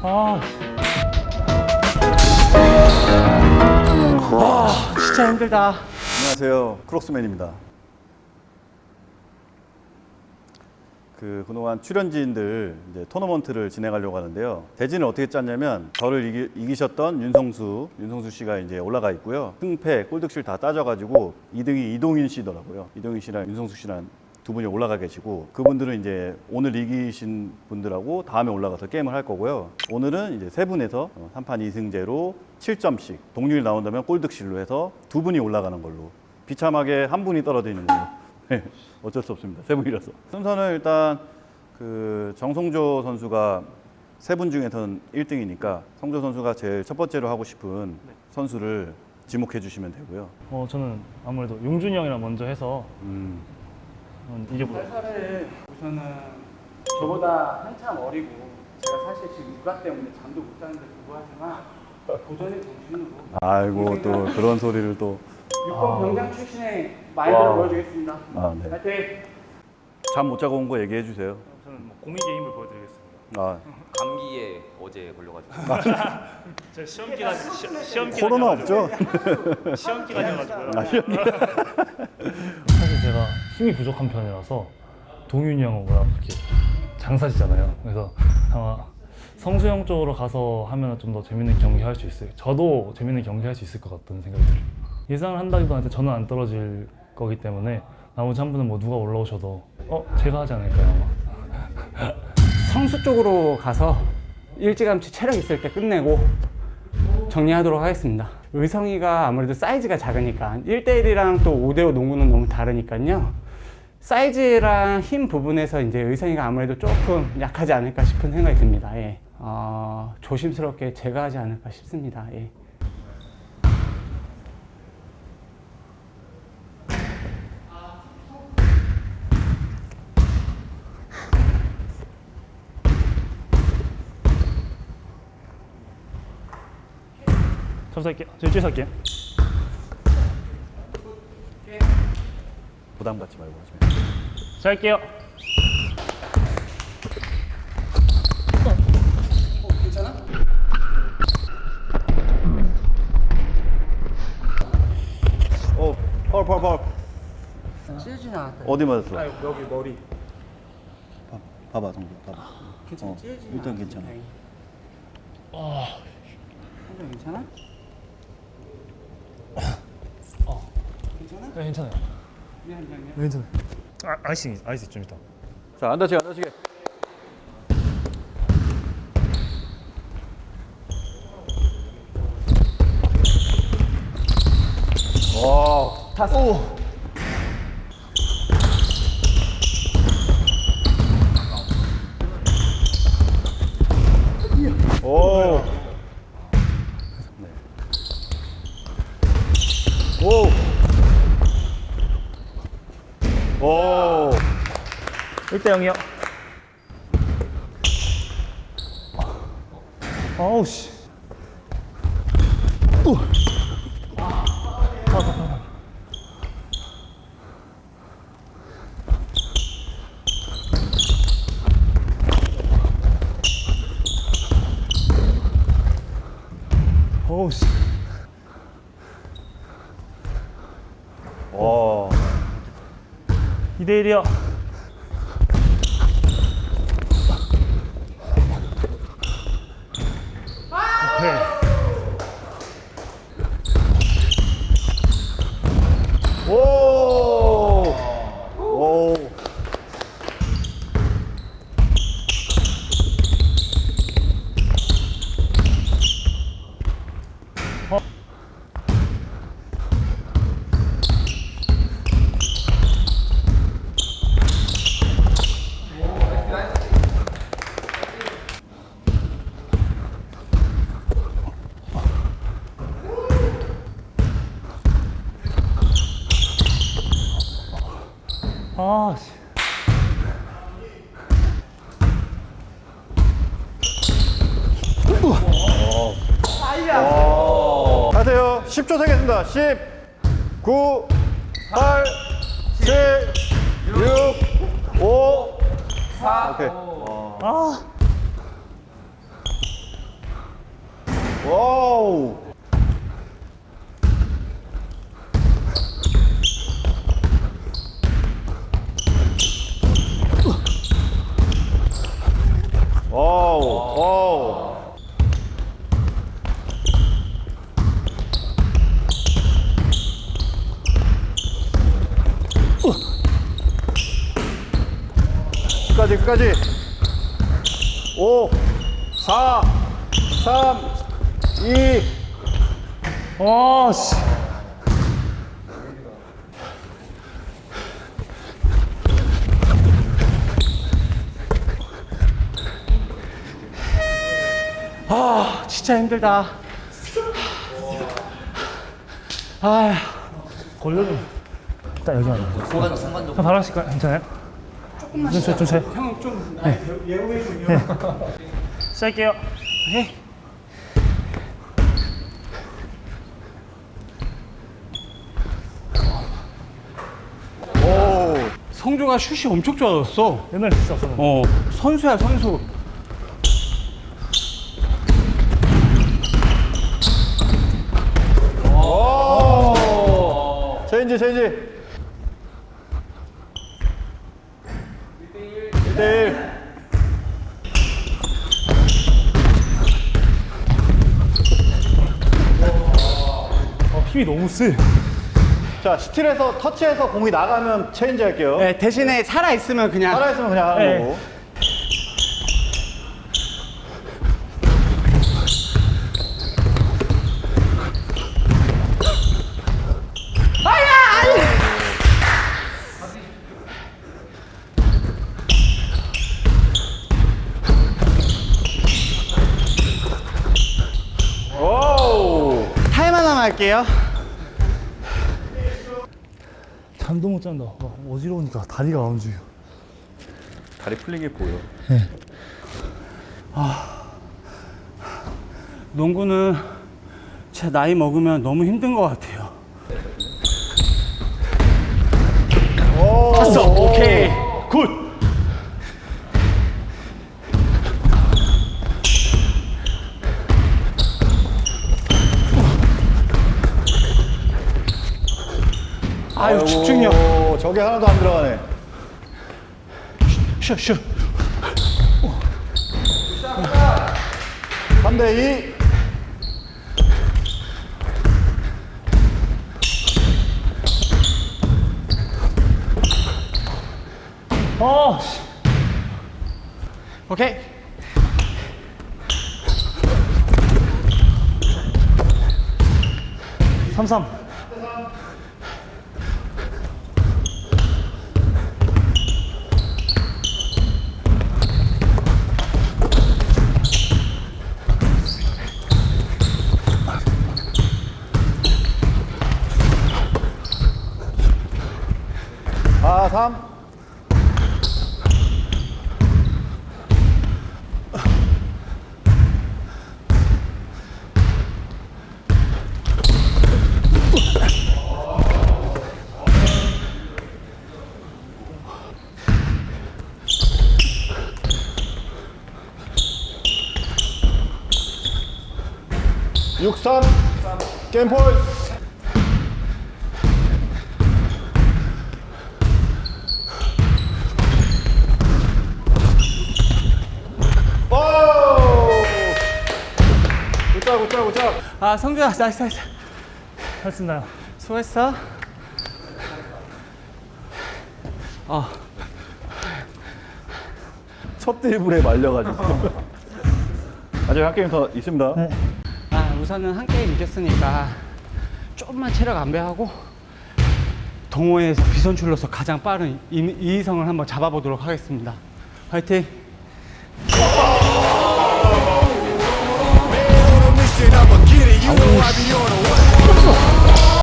아, 아 진짜 힘들다. 안녕하세요. 크록스맨입니다. 그 그동안 출연진들 이제 토너먼트를 진행하려고 하는데요. 대진을 어떻게 짰냐면 저를 이기, 셨던 윤성수, 윤성수 씨가 이제 올라가 있고요. 승패, 골득실 다 따져가지고 2등이 이동인 씨더라고요. 이동인 씨랑 윤성수 씨랑 두 분이 올라가 계시고 그분들은 이제 오늘 이기신 분들하고 다음에 올라가서 게임을 할 거고요. 오늘은 이제 세 분에서 3판 2승제로 7점씩 동률 나온다면 골득실로 해서 두 분이 올라가는 걸로 비참하게 한 분이 떨어지는 걸로 네, 어쩔 수 없습니다. 세 분이라서 순서는 일단 그 정성조 선수가 세 분 중에선 1등이니까 성조 선수가 제일 첫 번째로 하고 싶은 선수를 지목해 주시면 되고요. 어, 저는 아무래도 용준이 형이랑 먼저 해서 음, 음, 이게 뭐 살살을 우선은 저보다 한참 어리고 제가 사실 지금 육아 때문에 잠도 못 자는데 불구하지만 도전의 정신으로 아이고 또 그런 소리를 또 육군 병장 출신의 마인드를 와. 보여주겠습니다. 아, 네. 파이팅! 잠못 자고 온 거 얘기해 주세요. 저는 뭐 공익의 힘을 보여드리겠습니다. 아, 감기에 어제 걸려가지고 제 시험 기간 시, 시험 기간 코로나 없죠? 시험 기간이어가지고요. 아, 제가 힘이 부족한 편이라서 동윤이 형은 워낙 이렇게 장사지잖아요. 그래서 아마 성수형 쪽으로 가서 하면 좀 더 재밌는 경기 할 수 있어요. 저도 재밌는 경기 할 수 있을 것 같다는 생각이 들어요. 예상을 한다기보다 저는 안 떨어질 거기 때문에 나머지 한 분은 뭐 누가 올라오셔도 어 제가 하지 않을까요? 아마. 성수 쪽으로 가서 일찌감치 체력 있을 때 끝내고 정리하도록 하겠습니다. 의성이가 아무래도 사이즈가 작으니까 1대1이랑 또 5대5 농구는 너무 다르니까요. 사이즈랑 힘 부분에서 이제 의성이가 아무래도 조금 약하지 않을까 싶은 생각이 듭니다. 예. 어, 조심스럽게 제가 하지 않을까 싶습니다. 예. 접수할게요. 저 이쪽에서 할게요. 부담 갖지 말고 하시면. 자 할게요. 어, 파울 파울 파울. 찢어지지 않았다. 어디 맞았어? 여기 머리. 봐, 봐봐 정도 봐봐. 괜찮아? 어, 찢어지지 일단 않았다. 괜찮아. 아. 괜찮아? 괜찮아? 네, 괜찮아요. 미안 미안 미안. 네, 괜찮아요. 아, 아이스 아이스 좀 있다. 자, 안 다치게 안 다치게. 와, 탔어. 오. 네. 오. 오. 1대 0이요. 아우 씨. 어우 씨. 와. 2대 1이요. 오케이. 오. 오. 아 씨. 가세요. 10초 세겠습니다. 10, 9, 8, 7, 6, 5, 4. 오케이. 아. 와우. 와우. 와우. 끝까지 끝까지 5 4 3 2 아, 씨. 아, 진짜 힘들다. 아, 걸려도 일단 여기 형 바로 하실까요? 괜찮아요? 조금만 좀, 좀, 좀, 형좀 예우해 줘. 시작할게요. 해. 오. 성주가 슛이 엄청 좋아졌어. 옛날에 진짜 없었는데. 어, 선수야 선수. 오. change change 1대1 아, 힘이 너무 세. 자 steal해서 터치해서 공이 나가면 change 할게요 네, 대신에 살아 있으면 그냥 살아있으면 그냥 하는 네. 거고 오! 할게요. 잠도 못 잔다. 막 어지러우니까 다리가 안 움직여. 다리 풀린 게 보여 농구는 제 나이 먹으면 너무 힘든 것 같아요. 오! 봤어. 오 케이. 아유, 집중력. 오, 저게 하나도 안 들어가네 슛, 슛. 3대2 아, 씨. 오케이. 삼삼. 아, 3 6-3 게임 포인트 아, 성주야, 나이스, 나이스. 있나요? 수고했어. 어, 첫 드리블에 말려가지고 아직 한 게임 더 있습니다 아, 우선은 한 게임 이겼으니까 조금만 체력 안배하고 동호회에서 비선출로서 가장 빠른 이, 이희성을 한번 잡아보도록 하겠습니다. 화이팅! You know I be a